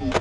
yeah.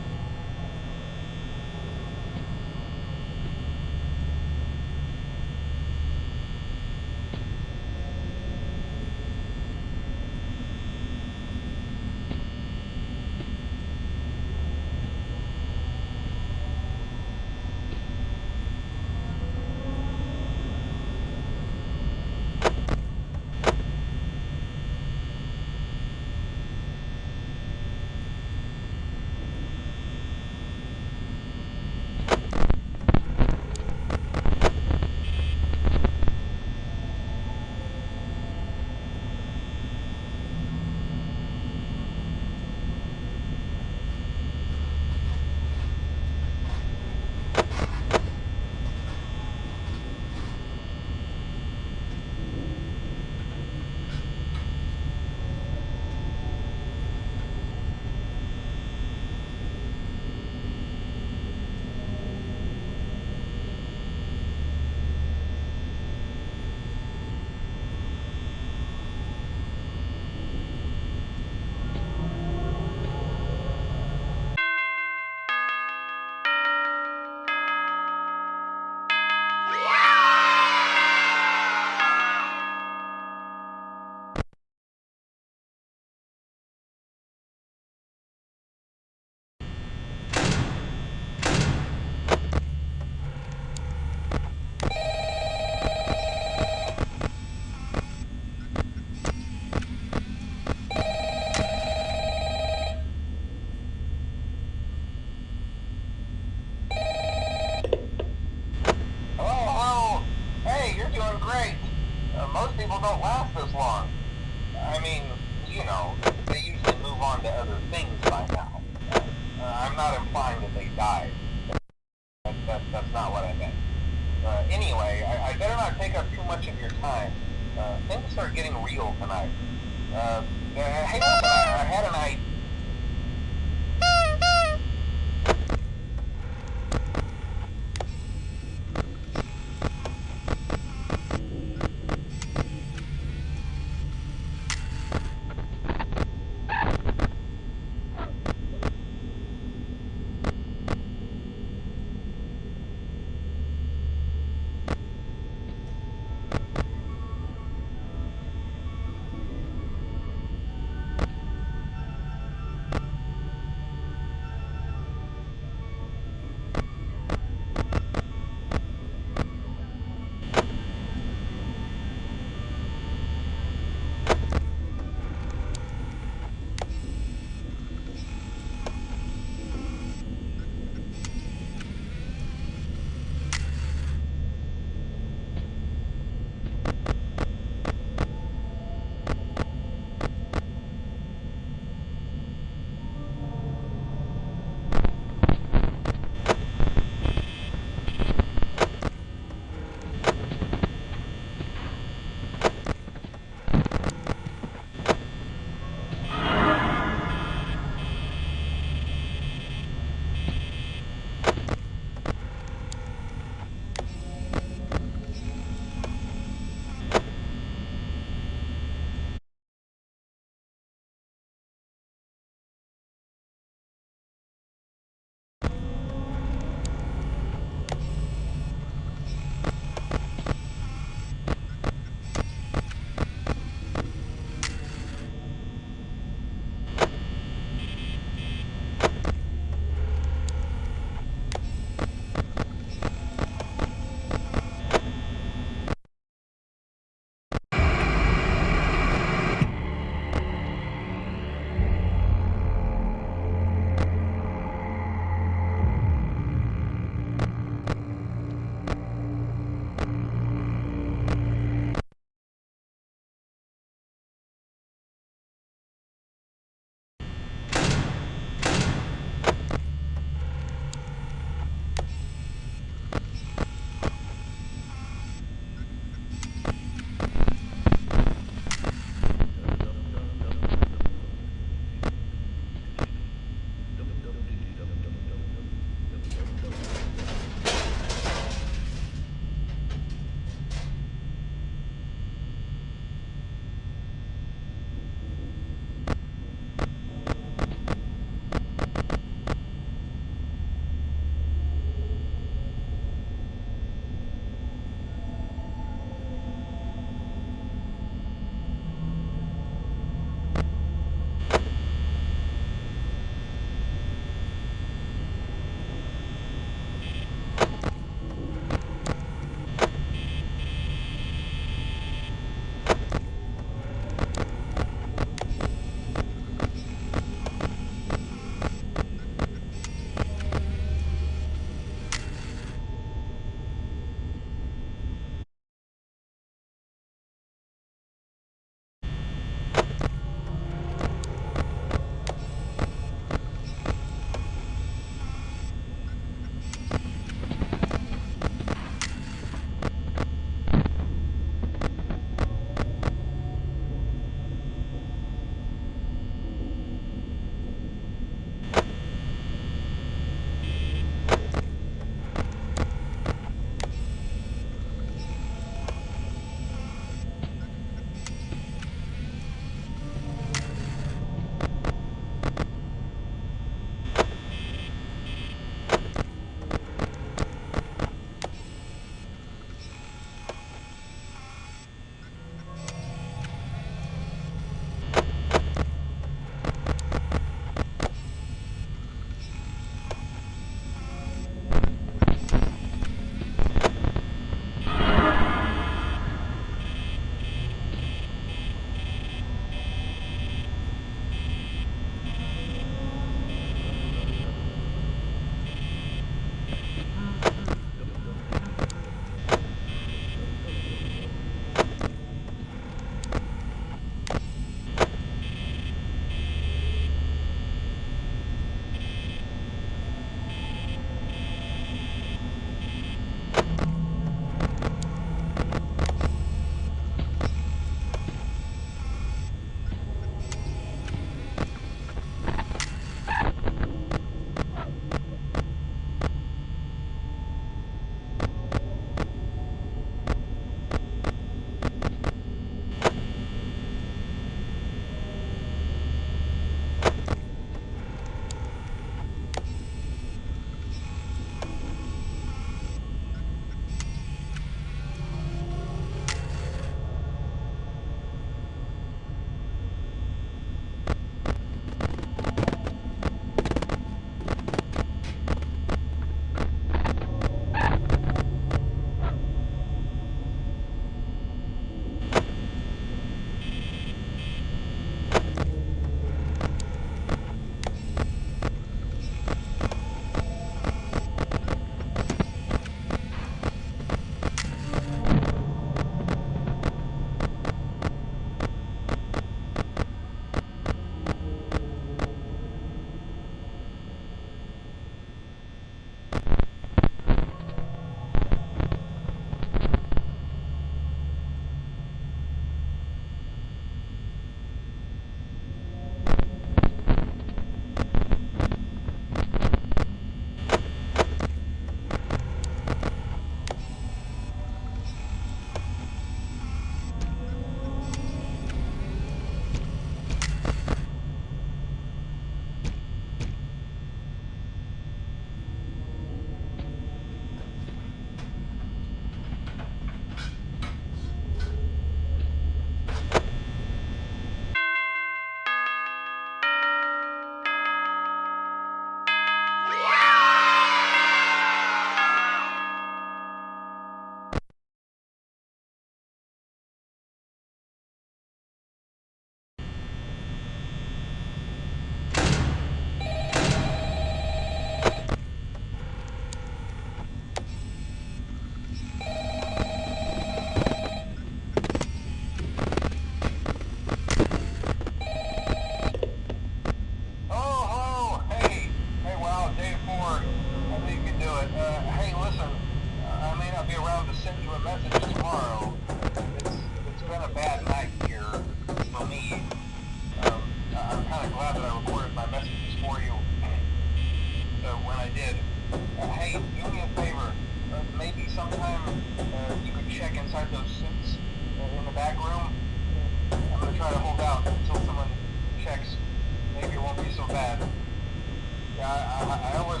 I, I was